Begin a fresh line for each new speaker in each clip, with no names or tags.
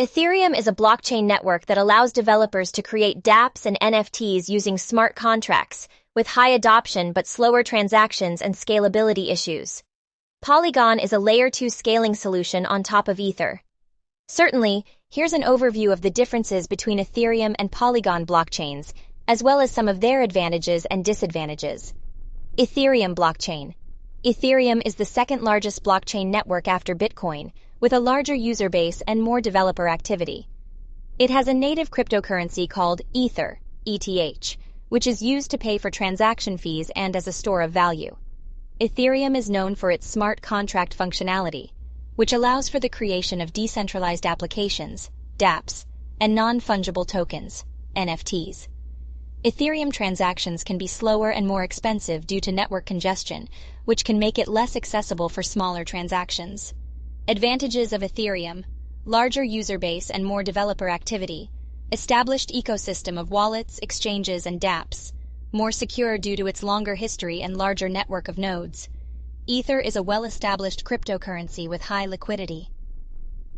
Ethereum is a blockchain network that allows developers to create dApps and NFTs using smart contracts, with high adoption but slower transactions and scalability issues. Polygon is a layer 2 scaling solution on top of Ether. Certainly, here's an overview of the differences between Ethereum and Polygon blockchains, as well as some of their advantages and disadvantages. Ethereum blockchain. Ethereum is the second largest blockchain network after Bitcoin, with a larger user base and more developer activity. It has a native cryptocurrency called Ether, ETH, which is used to pay for transaction fees and as a store of value. Ethereum is known for its smart contract functionality, which allows for the creation of decentralized applications, dApps, and non-fungible tokens, NFTs. Ethereum transactions can be slower and more expensive due to network congestion, which can make it less accessible for smaller transactions. Advantages of Ethereum larger user base and more developer activity, established ecosystem of wallets, exchanges, and dApps, more secure due to its longer history and larger network of nodes. Ether is a well-established cryptocurrency with high liquidity.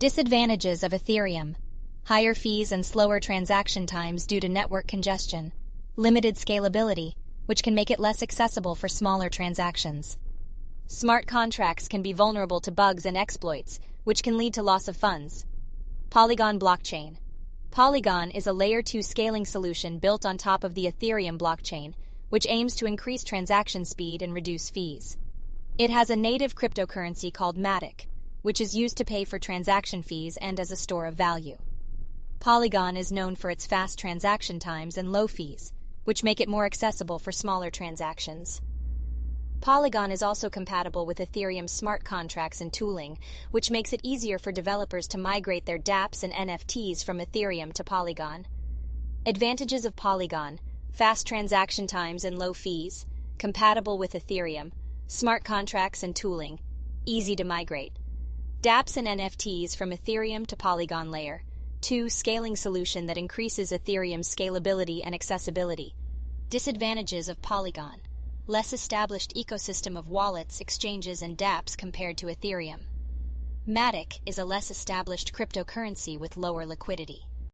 Disadvantages of Ethereum higher fees and slower transaction times due to network congestion, limited scalability, which can make it less accessible for smaller transactions. Smart contracts can be vulnerable to bugs and exploits, which can lead to loss of funds. Polygon blockchain Polygon is a layer 2 scaling solution built on top of the Ethereum blockchain, which aims to increase transaction speed and reduce fees. It has a native cryptocurrency called Matic, which is used to pay for transaction fees and as a store of value. Polygon is known for its fast transaction times and low fees, which make it more accessible for smaller transactions. Polygon is also compatible with Ethereum smart contracts and tooling, which makes it easier for developers to migrate their dApps and NFTs from Ethereum to Polygon. Advantages of Polygon fast transaction times and low fees, compatible with Ethereum, smart contracts and tooling, easy to migrate. dApps and NFTs from Ethereum to Polygon layer. 2. Scaling solution that increases Ethereum's scalability and accessibility. Disadvantages of Polygon less established ecosystem of wallets, exchanges, and dApps compared to Ethereum. Matic is a less established cryptocurrency with lower liquidity.